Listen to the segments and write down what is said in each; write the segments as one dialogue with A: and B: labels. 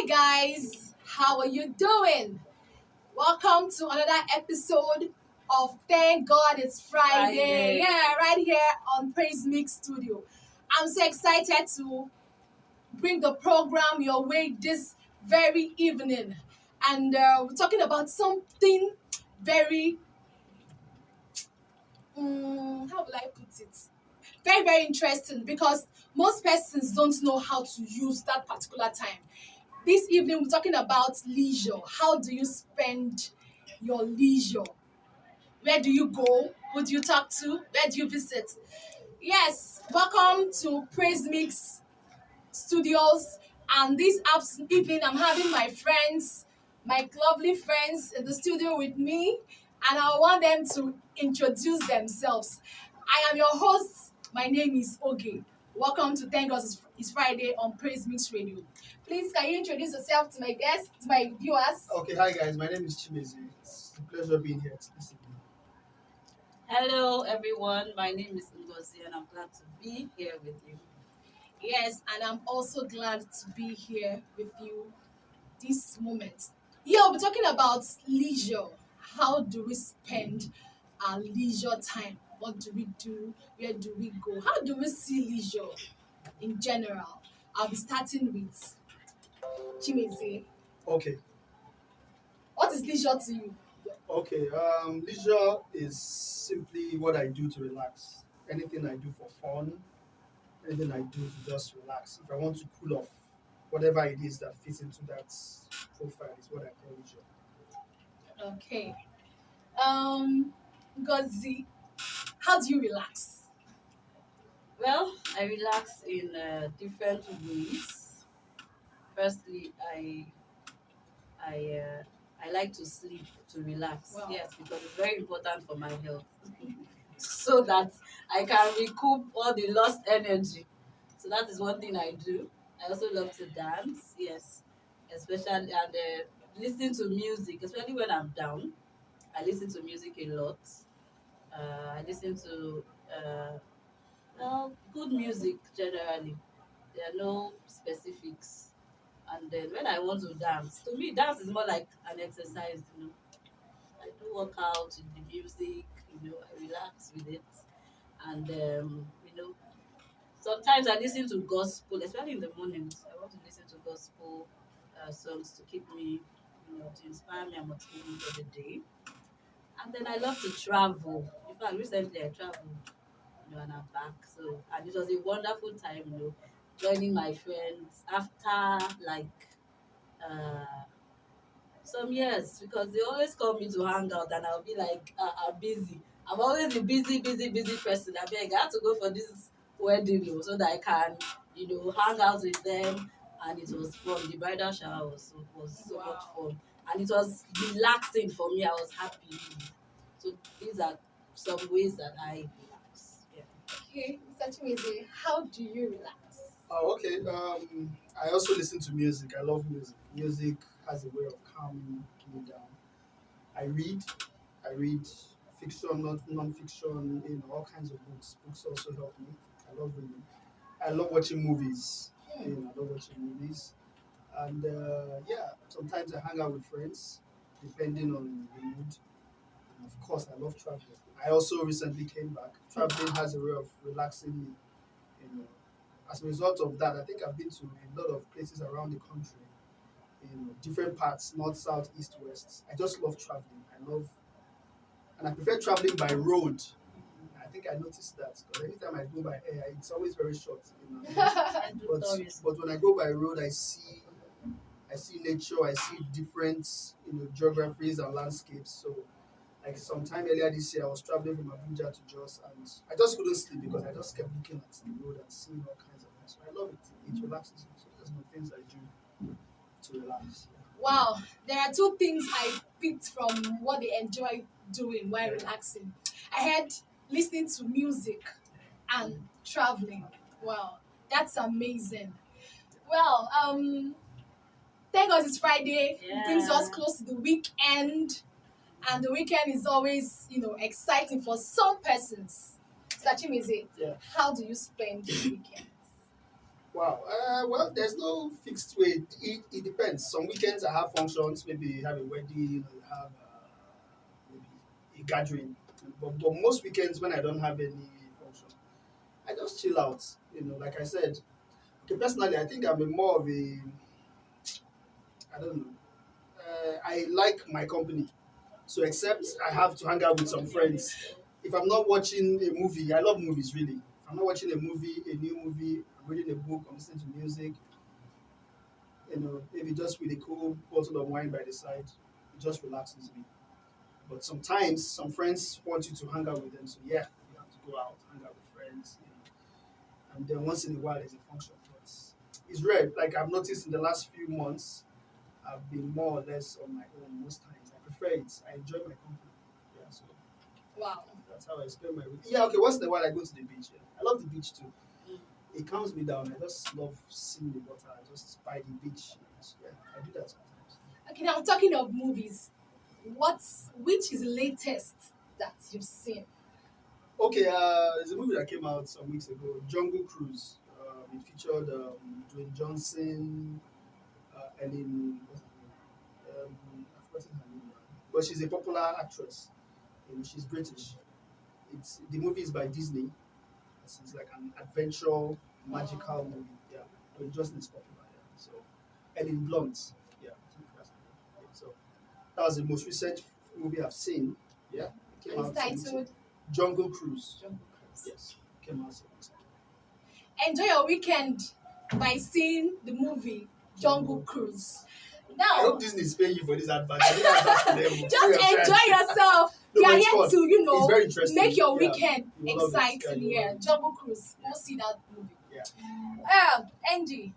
A: Hi guys, how are you doing? Welcome to another episode of Thank God It's Friday.
B: Friday.
A: Yeah, right here on Praise Mix Studio. I'm so excited to bring the program your way this very evening. And uh, we're talking about something very, mm, how will I put it? Very, very interesting because most persons don't know how to use that particular time. This evening, we're talking about leisure. How do you spend your leisure? Where do you go? Who do you talk to? Where do you visit? Yes, welcome to Praise Mix Studios. And this evening, I'm having my friends, my lovely friends in the studio with me, and I want them to introduce themselves. I am your host. My name is Oge. Welcome to Thank It's- It's Friday on Praise Mix Radio. Please, can you introduce yourself to my guests, to my viewers?
C: Okay, hi guys, my name is Chimezi. It's a pleasure being here this evening.
B: Hello, everyone. My name is Ngozi, and I'm glad to be here with you.
A: Yes, and I'm also glad to be here with you this moment. Yeah, we'll be talking about leisure. How do we spend our leisure time? What do we do? Where do we go? How do we see leisure in general? I'll be starting with Chimezi.
C: Okay,
A: What is leisure to you?
C: okay. Um, leisure is simply what I do to relax. Anything I do for fun, anything I do to just relax. If I want to cool off, whatever it is that fits into that profile is what I call leisure.
A: Okay. Um, Ngozi, how do you relax?
B: Well, I relax in uh, different ways. Firstly, I I uh, I like to sleep to relax.
A: Wow.
B: Yes, because it's very important for my health, so that I can recoup all the lost energy. So that is one thing I do. I also love to dance. Yes, especially and uh, listen to music, especially when I'm down. I listen to music a lot. Uh, I listen to uh, well, good music generally. There are no specifics. And then when I want to dance, to me, dance is more like an exercise, you know. I do work out with the music, you know, I relax with it. And, um, you know, sometimes I listen to gospel, especially in the mornings. I want to listen to gospel uh, songs to keep me, you know, to inspire me and motivate me for the day. And then I love to travel. In fact, recently I traveled you know, and I'm back. So, and it was a wonderful time, you know, joining my friends after like uh, some years because they always call me to hang out, and I'll be like, uh, I'm busy. I'm always a busy, busy, busy person. I beg, I have to go for this wedding you know, so that I can, you know, hang out with them. And it was fun. The bridal shower was so, was so much fun, and it was relaxing for me. I was happy. So these are some ways that I relax. Yeah.
A: Okay, Mr. Chimezi, how do you relax?
C: Oh, okay. Um, I also listen to music. I love music. Music has a way of calming me down. I read. I read fiction, not non-fiction, you know, all kinds of books. Books also help me. I love reading. I love watching movies. You know, I love watching movies. And uh, yeah, sometimes I hang out with friends, depending on the mood. And of course, I love traveling. I also recently came back. Traveling has a way of relaxing me. You know, as a result of that, I think I've been to a lot of places around the country. You know, different parts, north, south, east, west. I just love traveling. I love, and I prefer traveling by road. I think I noticed that because anytime I go by air, it's always very short. You know, but but when I go by road, I see I see nature, I see different you know geographies and landscapes. So like sometime earlier this year, I was traveling from Abuja to Jos, and I just couldn't sleep because I just kept looking at the road and seeing all kinds. So I love it. It relaxes me. So there's no things I do to relax.
A: Wow, there are two things I picked from what they enjoy doing while relaxing. I had listening to music and traveling. Wow, that's amazing. Well, um, thank God it's Friday. It brings us close to the weekend, and the weekend is always, you know, exciting for some persons. Sachimize,
C: Yeah.
A: how do you spend the weekend?
C: Wow. Uh, well, there's no fixed way. It, it depends. Some weekends I have functions. Maybe have a wedding or have uh, maybe a gathering. But, but most weekends when I don't have any function, I just chill out. You know, like I said. Okay, personally, I think I'm a more of a. I don't know. Uh, I like my company. So except I have to hang out with some friends. If I'm not watching a movie, I love movies really. If I'm not watching a movie, a new movie, I'm reading a book, I'm listening to music, you know, maybe just with a cool bottle of wine by the side, it just relaxes me. But sometimes some friends want you to hang out with them, so yeah, you have to go out, hang out with friends, you know. and then once in a while there's a function. But it's rare. Like I've noticed in the last few months, I've been more or less on my own most times. I prefer it. I enjoy my company. Yeah, so
A: Wow.
C: that's how I spend my week. Yeah, okay. Once in a while I go to the beach. Yeah. I love the beach too. It calms me down. I just love seeing the water. I just by the beach. Yeah, I do that sometimes.
A: Okay, now talking of movies, what's which is latest that you've seen?
C: Okay, uh, there's a movie that came out some weeks ago, Jungle Cruise. Um, it featured um, Dwayne Johnson, uh, Ellen, what's her name? Um, I've forgotten her name, but she's a popular actress. Know, she's British. It's the movie is by Disney. It's, it's like an adventure, magical movie. Yeah, Dwayne Johnson is popular. Yeah. So, Ellen Blunt. Yeah, I think that's her name. Yeah, so that was the most recent movie I've seen. Yeah, it
A: It's
C: out some weeks ago.
A: titled
C: Jungle Cruise.
A: Jungle Cruise.
C: Yes, came out some weeks ago.
A: Enjoy your weekend by seeing the movie Jungle Cruise. Now, I
C: hope Disney is paying you for this advert. I think that's for them.
A: just
C: Free of charge.
A: enjoy yourself.
C: No,
A: we are here
C: fun.
A: to, you know, make your
C: Yeah.
A: weekend
C: You will. Yeah,
A: exciting.
C: you
A: Yeah,
C: love.
A: Jungle Cruise. Go see that movie.
C: Yeah.
A: Um, Angie,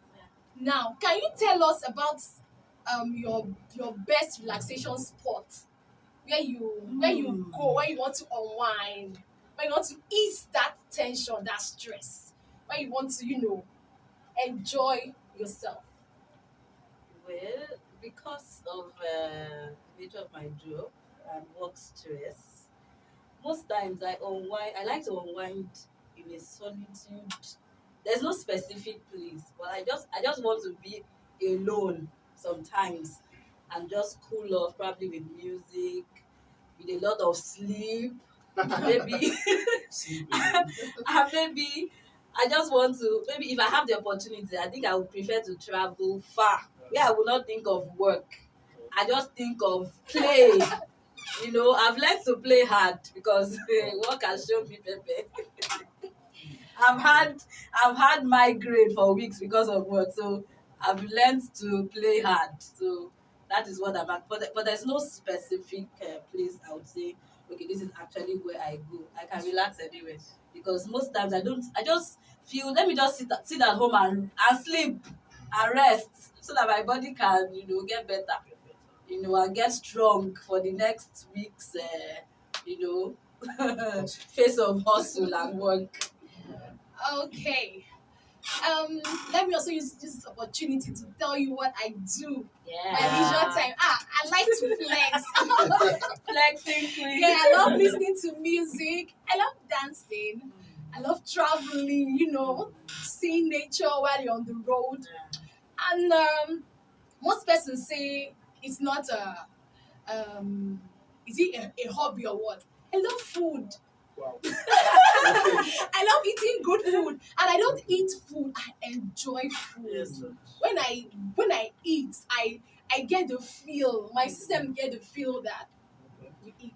A: now can you tell us about um your your best relaxation spot where you where you
B: Hmm.
A: go where you want to unwind where you want to ease that tension that stress where you want to you know enjoy yourself.
B: Well, because of uh, the nature of my job and work stress, most times I unwind. I like to unwind in a solitude. There's no specific place, but I just I just want to be alone sometimes and just cool off, probably with music, with a lot of sleep, maybe. And maybe I just want to maybe if I have the opportunity, I think I would prefer to travel far where I will not think of work. I just think of play. You know, I've learned to play hard because work has shown me pepe. I've had I've had migraine for weeks because of work, so I've learned to play hard. So that is what I'm at. But, but there's no specific uh, place I would say, okay, this is actually where I go. I can relax anywhere because most times I don't. I just feel let me just sit sit at home and and sleep and rest so that my body can you know get better, you know, and get strong for the next week's uh, you know face of hustle and work.
A: Okay. Um, let me also use this opportunity to tell you what I do Yeah. my leisure time. Ah, I like to flex.
B: Flexing queen.
A: yeah, I love listening to music. I love dancing. I love traveling, you know, seeing nature while you're on the road. And um, most persons say it's not a, um, is it a, a hobby or what? I love food.
C: wow.
A: I love eating good food, and I don't eat food. I enjoy food.
B: Yes.
A: When I when I eat, I I get the feel. My system get the feel that you eat.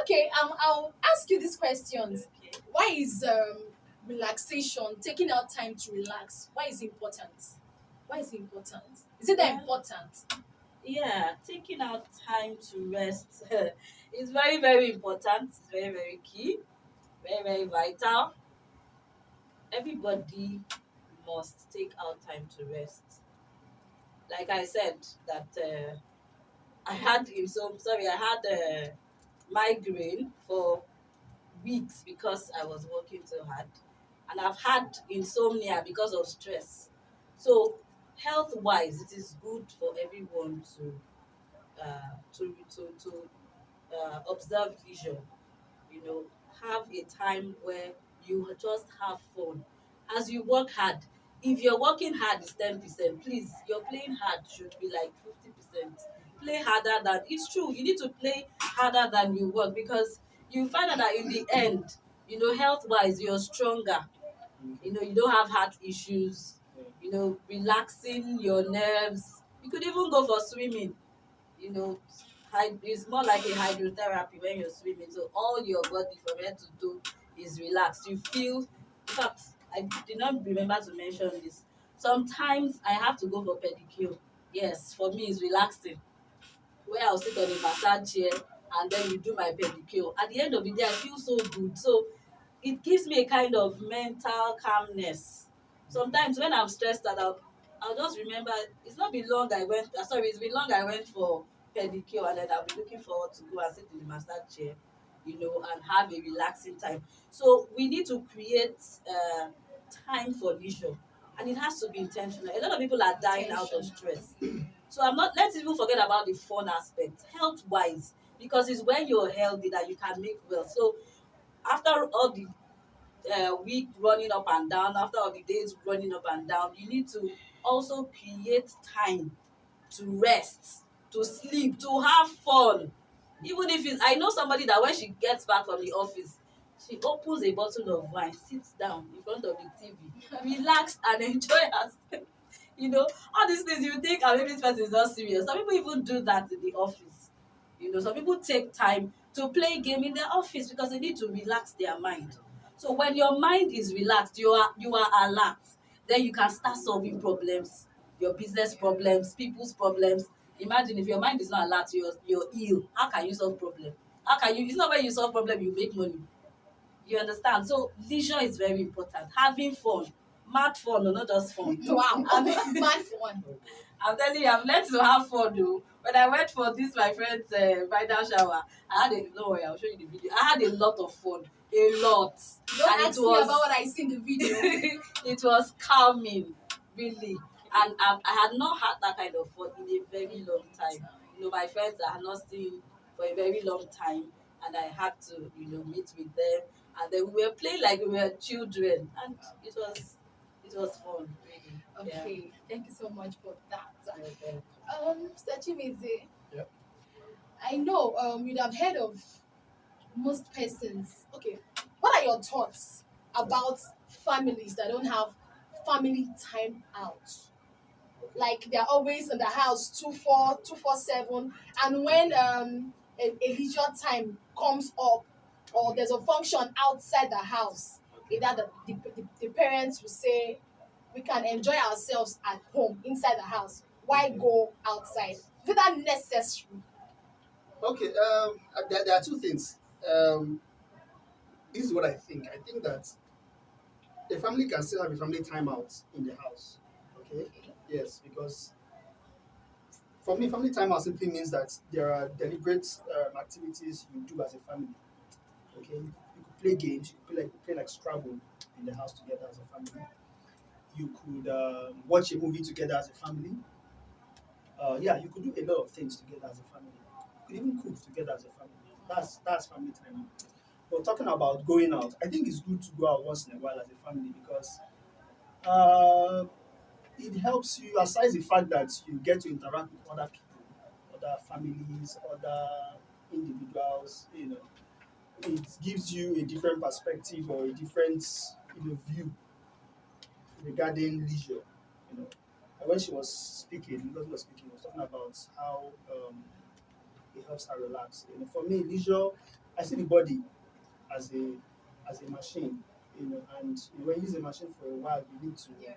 A: Okay, um, I'll ask you these questions.
B: Okay.
A: Why is um relaxation, taking out time to relax, why is it important? Why is it important? Is it that
B: Yeah.
A: important?
B: Yeah, taking out time to rest is very, very important. It's very, very key. Very, very vital. Everybody must take out time to rest. Like I said, that uh, I had insom sorry, I had a migraine for weeks because I was working so hard, and I've had insomnia because of stress. So health wise it is good for everyone to uh, to to to uh, observe leisure you know have a time where you just have fun. As you work hard if you're working hard is ten percent. Please your playing hard should be like fifty percent. Play harder than it's true you need to play harder than you work because you find out that in the end you know health wise you're stronger. You know you don't have heart issues you know relaxing your nerves. You could even go for swimming you know. It's more like a hydrotherapy when you're swimming. So all your body from head to toe is relaxed you feel in fact i did not remember to mention this. Sometimes i have to go for pedicure. Yes for me it's relaxing. Where i'll sit on a massage chair and then you do my pedicure. At the end of the day i feel so good. So it gives me a kind of mental calmness sometimes when i'm stressed out i'll, I'll just remember it's not been long i went uh, sorry it's been long i went for pedicure and then i'll be looking forward to go and sit in the massage chair you know and have a relaxing time. So we need to create uh, time for leisure and it has to be intentional. A lot of people are dying out of stress. So i'm not let's even forget about the fun aspect health wise because it's when you're healthy that you can make well. So after all the uh, week running up and down after all the days running up and down you need to also create time to rest to sleep to have fun. Even if it's i know somebody that when she gets back from the office she opens a bottle of wine sits down in front of the tv relax and enjoy herself. You know all these things you think ah maybe this person is not serious. Some people even do that in the office. You know some people take time to play game in their office because they need to relax their mind so when your mind is relaxed you are you are alert then you can start solving problems your business problems people's problems. Imagine if your mind is not alert you're you're ill how can you solve problem? How can you it's not when you solve problem you make money. You understand? So leisure is very important. Having fun mad fun no not just fun
A: Wow,
B: I mean-
A: mad fun.
B: I'm telling you, I've learned to have fun though. When I went for this my friend's uh, bridal shower, I had a no worry, I'll show you the video. I had a lot of fun, a lot.
A: Don't
B: And it
A: ask me
B: was-
A: about what I see in the video.
B: it was calming, really. And I, I had not had that kind of fun in a very long time. You know, my friends I had not seen for a very long time, and I had to, you know, meet with them. And then we were playing like we were children, and it was, it was fun, really. Yeah.
A: Okay, thank you so much for that.
B: Okay.
A: Um, Mr. Chimezi.
C: Yep.
A: I know um you'd have heard of most persons. Okay, what are your thoughts about families that don't have family time out? Like they're always in the house two four two four seven, and when um a, a leisure time comes up or there's a function outside the house, either the, the, the, parents will say we can enjoy ourselves at home inside the house why go outside is that necessary
C: Okay, um, uh, there, there are two things. Um, this is what I think. I think that a family can still have a family timeout in the house. Okay, yes, because for me, family timeout simply means that there are deliberate um, activities you do as a family. Okay, play games, you play like, play like Scrabble in the house together as a family. You could um, watch a movie together as a family. Uh, yeah, you could do a lot of things together as a family. You could even cook together as a family. That's that's family time. But talking about going out, I think it's good to go out once in a while as a family because uh, it helps you, aside the fact that you get to interact with other people, other families, other individuals, you know, it gives you a different perspective or a different you know, view regarding leisure. You know, and when she was speaking, because was speaking, was talking about how um, it helps her relax. You know, for me, leisure, I see the body as a as a machine. You know, and you know, when you use a machine for a while, you need to
A: Yeah.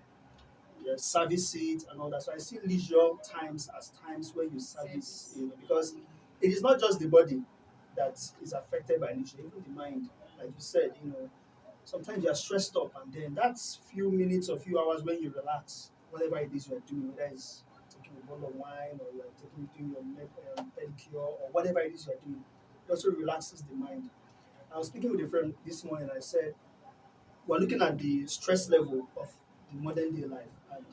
C: yeah, service it and all that. So I see leisure times as times when you service, you know, because it is not just the body that is affected by nature, even the mind. Like you said, you know, sometimes you are stressed up, and then that's few minutes or few hours when you relax, whatever it is you are doing, whether it's taking a bottle of wine or you are taking doing your med- um, pedicure or whatever it is you are doing, it also relaxes the mind. I was speaking with a friend this morning. I said we're looking at the stress level of the modern day life, and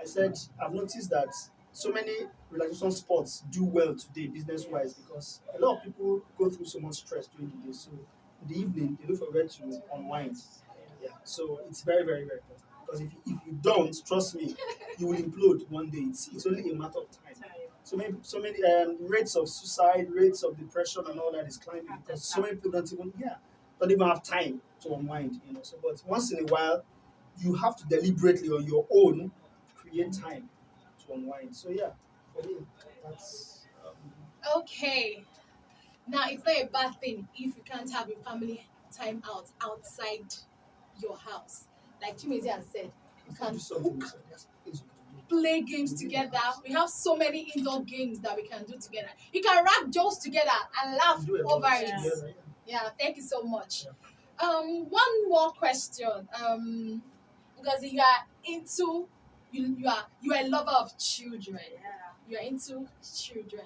C: I said I've noticed that so many relaxation sports do well today, business wise, because a lot of people go through so much stress during the day. So in the evening, they look for where to unwind. Yeah, so it's very, very, very important. Because if, if you don't, trust me, you will implode one day. It's, it's only a matter of time. So many, so many um, rates of suicide, rates of depression, and all that is climbing because so many people don't even, yeah, don't even have time to unwind. You know. So, but once in a while, you have to deliberately on your own create time unwind. So yeah, for that's. Um,
A: Okay. Now it's not a bad thing if you can't have a family time out outside your house. Like Chimezi has said, you can cook,
C: so there's things you can do.
A: play games together. We have so many indoor games that we can do together. You can wrap jokes together and laugh
C: Do a lot
A: over it.
C: together, yeah.
A: Yeah, thank you so much. Um, one more question. Um, because you are into you, you are you are a lover of children.
B: Yeah.
A: You are into children.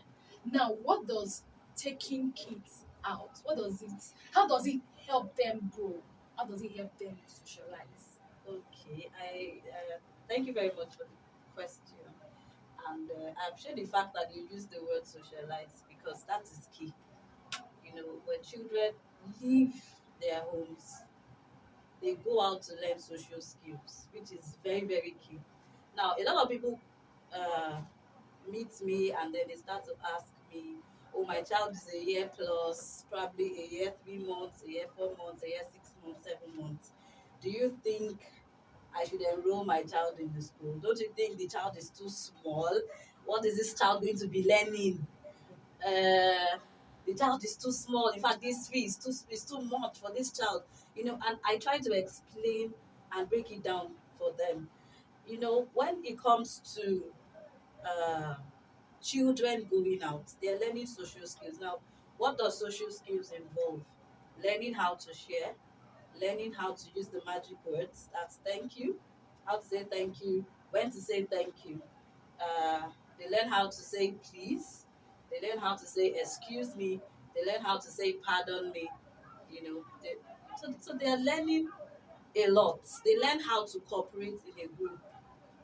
A: Now, what does taking kids out? What does it? How does it help them grow? How does it help them socialize?
B: Okay, I uh, thank you very much for the question, and uh, I appreciate the fact that you use the word socialize because that is key. You know, when children leave their homes, they go out to learn social skills, which is very very key. Now, a lot of people uh, meet me and then they start to ask me, "Oh, my child is a year plus, probably a year three months, a year four months, a year six months, seven months." do you think I should enroll my child in the school? Don't you think the child is too small? What is this child going to be learning? Uh, the child is too small. In fact, this fee is too is too much for this child. You know, and I try to explain and break it down for them. You know, when it comes to uh, children going out, they're learning social skills. Now, what does social skills involve? Learning how to share, learning how to use the magic words. That's thank you, how to say thank you, when to say thank you. Uh, they learn how to say please. They learn how to say excuse me. They learn how to say pardon me. You know, they, so so they are learning a lot. They learn how to cooperate in a group.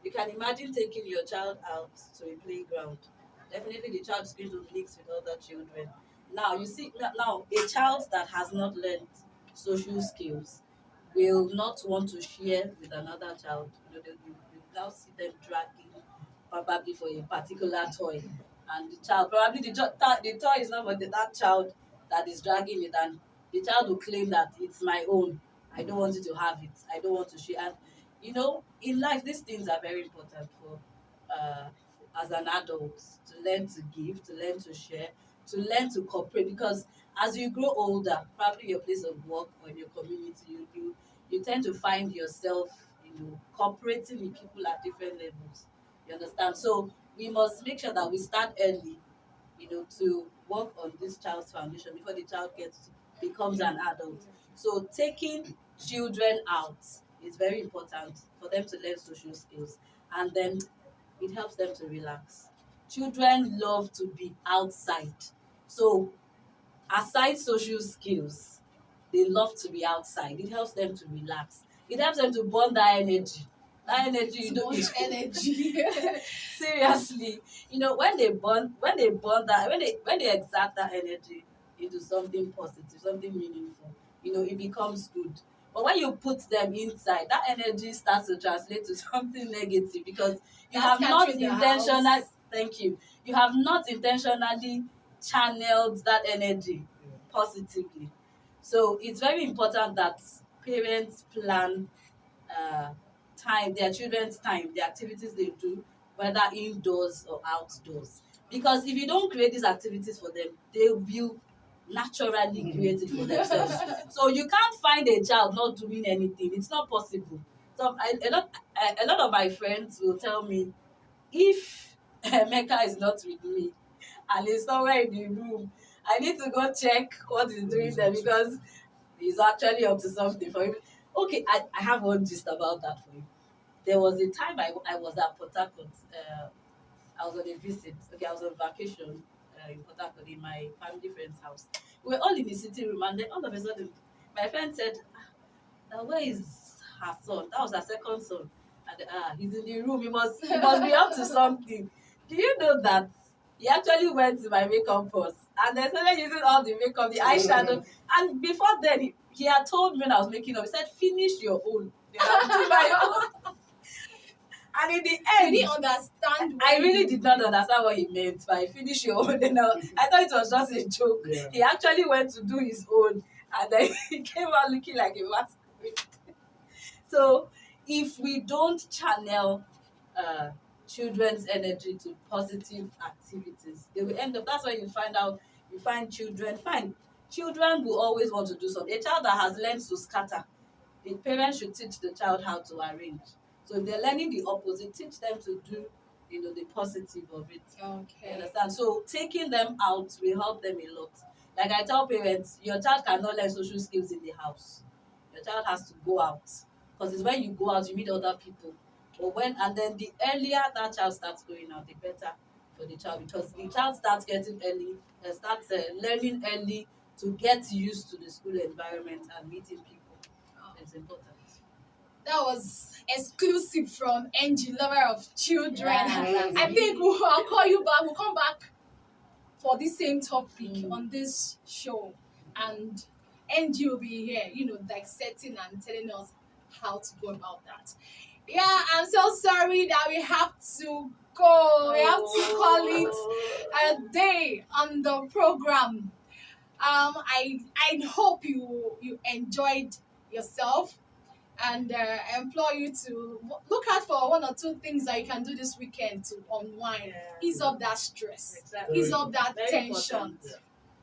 B: You can imagine taking your child out to a playground. Definitely, the child is going to mix with other children. Now, you see, now a child that has not learned social skills will not want to share with another child. You know, they, you, now see them dragging probably for a particular toy, and the child probably the, the toy is not for that child that is dragging it, and the child will claim that it's my own. I don't want you to have it. I don't want to share. And you know, in life, these things are very important for uh, as an adult to learn to give, to learn to share, to learn to cooperate. Because as you grow older, probably your place of work or your community, you you, you tend to find yourself, you know, cooperating with people at different levels. You understand? So we must make sure that we start early, you know, to work on this child's foundation before the child gets becomes an adult. So taking children out is very important for them to learn social skills and then it helps them to relax. Children love to be outside. So aside social skills, they love to be outside. It helps them to relax. It helps them to burn that energy. That energy you
A: much energy.
B: seriously you know when they burn when they burn that when they when they exert that energy into something positive something meaningful you know it becomes good but when you put them inside that energy starts to translate to something negative because you
A: That's
B: have not
A: catching the
B: intentional
A: house.
B: thank you you have not intentionally channeled that energy positively so it's very important that parents plan uh, time their children's time the activities they do whether indoors or outdoors because if you don't create these activities for them they will naturally created for themselves. So you can't find a child not doing anything. It's not possible. So I, a lot a, lot of my friends will tell me if Mecca is not with me and he's somewhere in the room I need to go check what he's doing there because he's actually up to something for him. Okay I, I have one gist about that for you. There was a time I, I was at Port Harcourt. Uh, I was on a visit. Okay, I was on vacation uh, in Port Harcourt in my family friend's house. We were all in the sitting room, and then all of a sudden, my friend said, ah, "Where is her son? That was her second son." And ah, he's in the room. He must, he must be up to something. Do you know that he actually went to my makeup purse and then started using all the makeup, the eyeshadow, and before then he, he had told me when I was making up, he said, "Finish your own." Do my own. And in the end,
A: didn't understand.
B: I really did not understand what he meant by finish your own. Then I, I thought it was just a joke.
C: Yeah.
B: He actually went to do his own, and then he came out looking like a masquerade. so, if we don't channel uh, children's energy to positive activities, they will end up. That's why you find out. You find children. Fine, children will always want to do something. A child that has learned to scatter, the parents should teach the child how to arrange. So if they're learning the opposite, teach them to do, you know, the positive of it. You
A: Okay.
B: understand? So taking them out will help them a lot. Like I tell parents, your child cannot learn social skills in the house. Your child has to go out. Because it's when you go out, you meet other people. But when and then the earlier that child starts going out, the better for the child because the child starts getting early and starts uh, learning early to get used to the school environment and meeting people. It's important.
A: That was exclusive from Angie, lover of children.
B: Yeah.
A: I think we'll, I'll call you back. We'll come back for the same topic
B: Mm.
A: on this show, and Angie will be here, you know, dissecting and telling us how to go about that. Yeah, I'm so sorry that we have to go. We have to call it a day on the program. Um, I I hope you you enjoyed yourself, and uh, implore you to look out for one or two things that you can do this weekend to unwind, ease up that stress,
B: Exactly.
A: ease up that
B: Very
A: tension.
C: Yeah.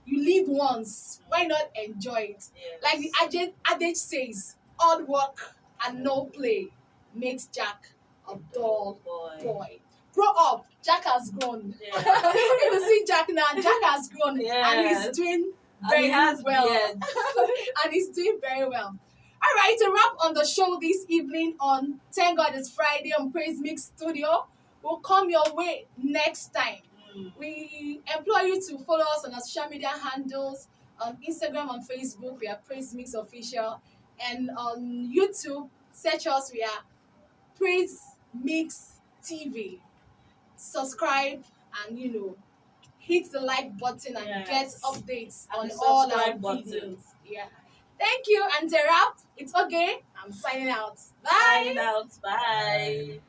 A: You live once, why not enjoy it?
B: Yes.
A: Like the adage, says, hard work and no play makes Jack a dull
B: boy.
A: boy. Grow up. Jack has grown.
B: Yeah.
A: if you see Jack now, Jack has grown and he's doing
B: And
A: very
B: he has
A: well.
B: beard.
A: and he's doing very well. All right, to wrap on the show this evening on Thank God It's Friday on Praise Mix Studio, will come your way next time.
B: Mm.
A: We implore you to follow us on our social media handles on Instagram and Facebook. We are Praise Mix Official, and on YouTube, search us. We are Praise Mix TV. Subscribe and you know hit the like button and
B: Yes.
A: get updates
B: And
A: on all our
B: button.
A: videos. Yeah. Thank you, and wrap, it's okay. I'm signing out. Bye.
B: Signing out. Bye.